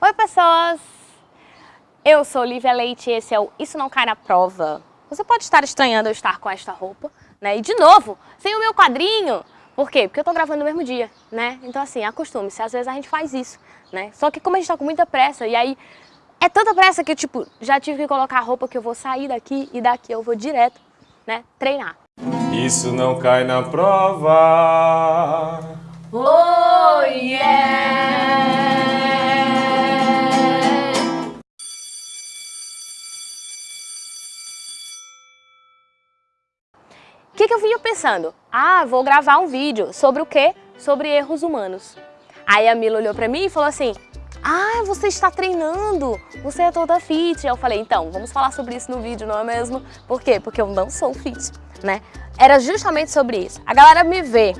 Oi pessoas, eu sou Lívia Leite e esse é o Isso Não Cai na Prova. Você pode estar estranhando eu estar com esta roupa, né? E de novo, sem o meu quadrinho. Por quê? Porque eu tô gravando no mesmo dia, né? Então assim, acostume-se, às vezes a gente faz isso, né? Só que como a gente tá com muita pressa e aí é tanta pressa que eu, tipo, já tive que colocar a roupa que eu vou sair daqui e daqui eu vou direto, né, treinar. Isso não cai na prova. Oh yeah! Pensando? Ah, vou gravar um vídeo sobre o quê? Sobre erros humanos. Aí a Mila olhou pra mim e falou assim, ah, você está treinando, você é toda fit. Eu falei, então, vamos falar sobre isso no vídeo, não é mesmo? Por quê? Porque eu não sou fit, né? Era justamente sobre isso. A galera me vê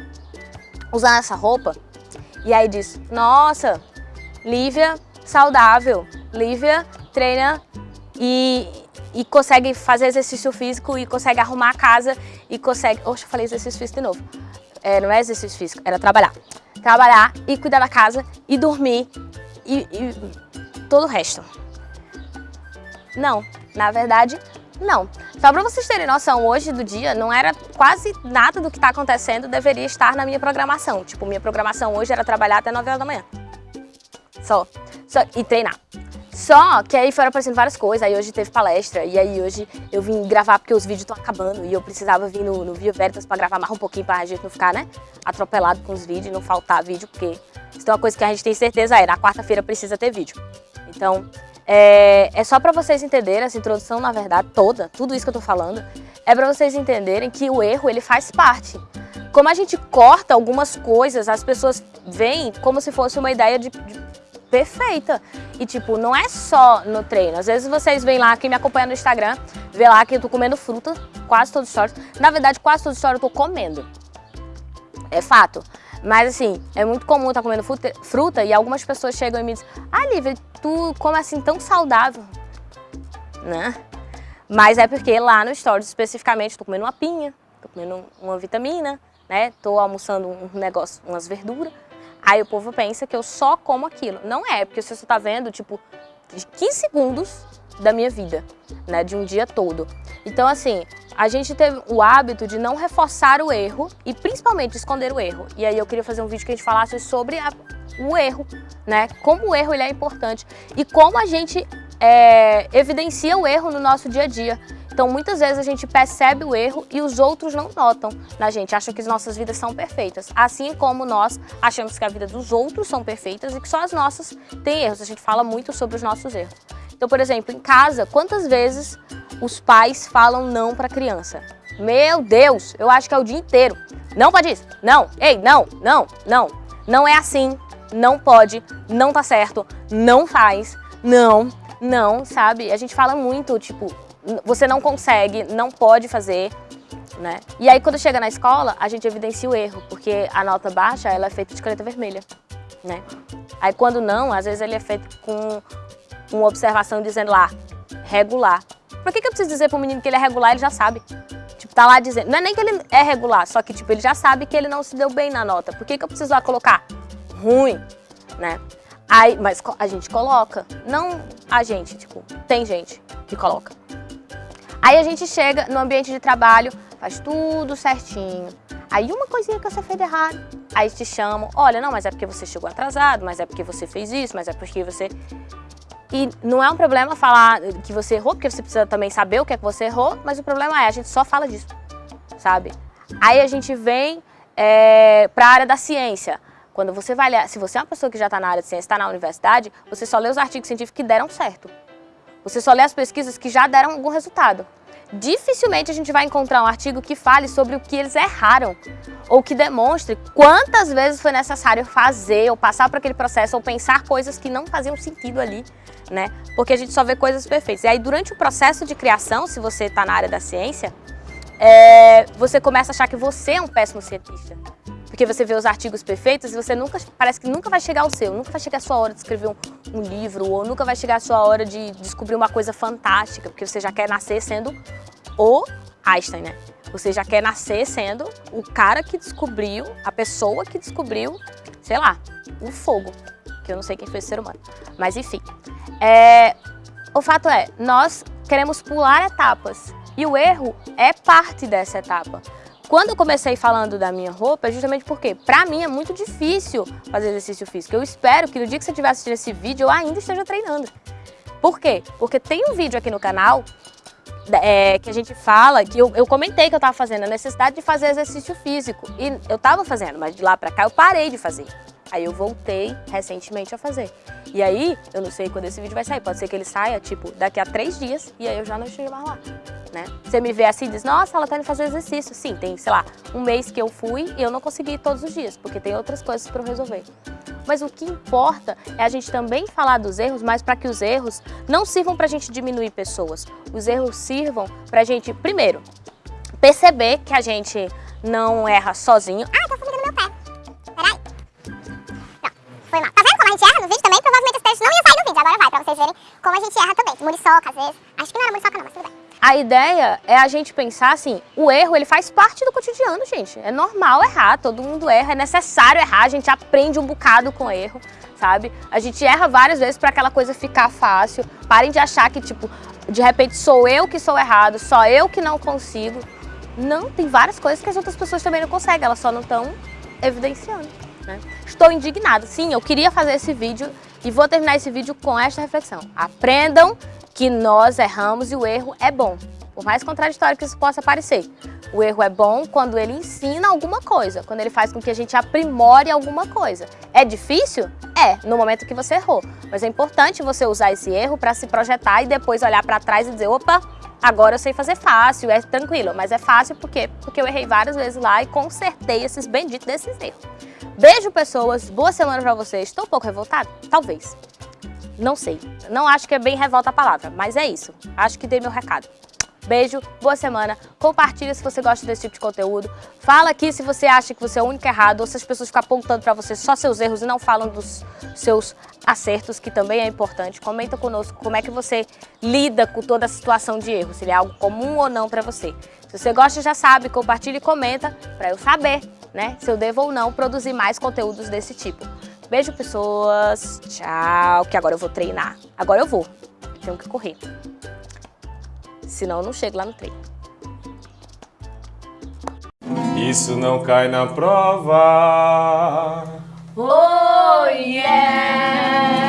usando essa roupa e aí diz, nossa, Lívia saudável, Lívia treina e, e consegue fazer exercício físico e consegue arrumar a casa e consegue... Oxe, eu falei exercício físico de novo. É, não é exercício físico, era trabalhar. Trabalhar e cuidar da casa e dormir e, e todo o resto. Não, na verdade, não. Só para vocês terem noção, hoje do dia, não era quase nada do que está acontecendo deveria estar na minha programação. Tipo, minha programação hoje era trabalhar até 9 horas da manhã. Só. Só e treinar. Só que aí foram aparecendo várias coisas, aí hoje teve palestra, e aí hoje eu vim gravar porque os vídeos estão acabando e eu precisava vir no, no Via Veritas para gravar mais um pouquinho para a gente não ficar, né, atropelado com os vídeos não faltar vídeo, porque isso é uma coisa que a gente tem certeza é, na quarta-feira precisa ter vídeo. Então, é, é só para vocês entenderem, essa introdução, na verdade, toda, tudo isso que eu tô falando, é para vocês entenderem que o erro, ele faz parte. Como a gente corta algumas coisas, as pessoas veem como se fosse uma ideia de, de perfeita. E tipo, não é só no treino. Às vezes vocês veem lá, quem me acompanha no Instagram, vê lá que eu tô comendo fruta, quase todos os stories. Na verdade, quase todos os stories eu tô comendo. É fato. Mas assim, é muito comum estar comendo fruta, fruta e algumas pessoas chegam e me dizem Ah, Lívia, tu come assim tão saudável, né? Mas é porque lá no Stories especificamente estou comendo uma pinha, estou comendo uma vitamina, né? Estou almoçando um negócio, umas verduras. Aí o povo pensa que eu só como aquilo. Não é, porque você só está vendo, tipo, 15 segundos da minha vida, né? De um dia todo. Então, assim, a gente teve o hábito de não reforçar o erro e principalmente esconder o erro. E aí eu queria fazer um vídeo que a gente falasse sobre a, o erro, né? Como o erro ele é importante e como a gente é, evidencia o erro no nosso dia a dia. Então, muitas vezes a gente percebe o erro e os outros não notam na gente, acham que as nossas vidas são perfeitas. Assim como nós achamos que a vida dos outros são perfeitas e que só as nossas têm erros. A gente fala muito sobre os nossos erros. Então, por exemplo, em casa, quantas vezes os pais falam não para a criança. Meu Deus, eu acho que é o dia inteiro. Não pode isso, não, ei, não, não, não. Não é assim, não pode, não tá certo, não faz, não, não, sabe? A gente fala muito, tipo, você não consegue, não pode fazer, né? E aí quando chega na escola, a gente evidencia o erro, porque a nota baixa, ela é feita de caneta vermelha, né? Aí quando não, às vezes ele é feito com uma observação dizendo lá, regular. Por que, que eu preciso dizer pro menino que ele é regular, ele já sabe. Tipo, tá lá dizendo, não é nem que ele é regular, só que tipo, ele já sabe que ele não se deu bem na nota. Por que, que eu preciso lá colocar ruim, né? Aí, mas a gente coloca, não a gente, tipo, tem gente que coloca. Aí a gente chega no ambiente de trabalho, faz tudo certinho. Aí uma coisinha que você fez errado, aí te chamam, olha, não, mas é porque você chegou atrasado, mas é porque você fez isso, mas é porque você... E não é um problema falar que você errou, porque você precisa também saber o que é que você errou, mas o problema é, a gente só fala disso, sabe? Aí a gente vem é, para a área da ciência. Quando você vai ler, se você é uma pessoa que já está na área de ciência, está na universidade, você só lê os artigos científicos que deram certo. Você só lê as pesquisas que já deram algum resultado dificilmente a gente vai encontrar um artigo que fale sobre o que eles erraram ou que demonstre quantas vezes foi necessário fazer ou passar por aquele processo ou pensar coisas que não faziam sentido ali, né? Porque a gente só vê coisas perfeitas. E aí durante o processo de criação, se você está na área da ciência, é, você começa a achar que você é um péssimo cientista. Porque você vê os artigos perfeitos e você nunca, parece que nunca vai chegar ao seu, nunca vai chegar a sua hora de escrever um, um livro, ou nunca vai chegar a sua hora de descobrir uma coisa fantástica, porque você já quer nascer sendo o Einstein, né? Você já quer nascer sendo o cara que descobriu, a pessoa que descobriu, sei lá, o fogo. que eu não sei quem foi esse ser humano. Mas enfim, é, o fato é, nós queremos pular etapas e o erro é parte dessa etapa. Quando eu comecei falando da minha roupa, é justamente porque, pra mim, é muito difícil fazer exercício físico. Eu espero que no dia que você estiver assistindo esse vídeo, eu ainda esteja treinando. Por quê? Porque tem um vídeo aqui no canal é, que a gente fala, que eu, eu comentei que eu estava fazendo, a necessidade de fazer exercício físico. E eu estava fazendo, mas de lá para cá eu parei de fazer. Aí eu voltei recentemente a fazer. E aí, eu não sei quando esse vídeo vai sair, pode ser que ele saia, tipo, daqui a três dias, e aí eu já não esteja mais lá, né? Você me vê assim e diz, nossa, ela tá indo fazer exercício. Sim, tem, sei lá, um mês que eu fui e eu não consegui ir todos os dias, porque tem outras coisas para eu resolver. Mas o que importa é a gente também falar dos erros, mas para que os erros não sirvam para a gente diminuir pessoas. Os erros sirvam para a gente, primeiro, perceber que a gente não erra sozinho. Ah, tô fumando no meu pé. Peraí. Não, foi mal. Tá vendo como a gente erra no vídeo também? Provavelmente esse texto não ia sair no vídeo. Agora vai, pra vocês verem como a gente erra também. Muriçoca, às vezes. Acho que não era muriçoca não, mas tudo bem. A ideia é a gente pensar assim, o erro ele faz parte do cotidiano, gente. É normal errar, todo mundo erra, é necessário errar, a gente aprende um bocado com erro, sabe? A gente erra várias vezes para aquela coisa ficar fácil. Parem de achar que, tipo, de repente sou eu que sou errado, só eu que não consigo. Não, tem várias coisas que as outras pessoas também não conseguem, elas só não estão evidenciando. Né? Estou indignada. Sim, eu queria fazer esse vídeo e vou terminar esse vídeo com esta reflexão. Aprendam que nós erramos e o erro é bom. Por mais contraditório que isso possa parecer. O erro é bom quando ele ensina alguma coisa, quando ele faz com que a gente aprimore alguma coisa. É difícil? É, no momento que você errou. Mas é importante você usar esse erro para se projetar e depois olhar para trás e dizer, opa, agora eu sei fazer fácil, é tranquilo. Mas é fácil porque, porque eu errei várias vezes lá e consertei esses benditos desses erros. Beijo, pessoas. Boa semana para vocês. Estou um pouco revoltada? Talvez. Não sei. Não acho que é bem revolta a palavra, mas é isso. Acho que dei meu recado. Beijo, boa semana. Compartilha se você gosta desse tipo de conteúdo. Fala aqui se você acha que você é o único errado ou se as pessoas ficam apontando para você só seus erros e não falam dos seus acertos, que também é importante. Comenta conosco como é que você lida com toda a situação de erro, se ele é algo comum ou não para você. Se você gosta, já sabe, compartilha e comenta para eu saber, né, se eu devo ou não produzir mais conteúdos desse tipo. Beijo, pessoas. Tchau, que agora eu vou treinar. Agora eu vou. Tenho que correr. Senão eu não chego lá no treino. Isso não cai na prova. Oh, yeah!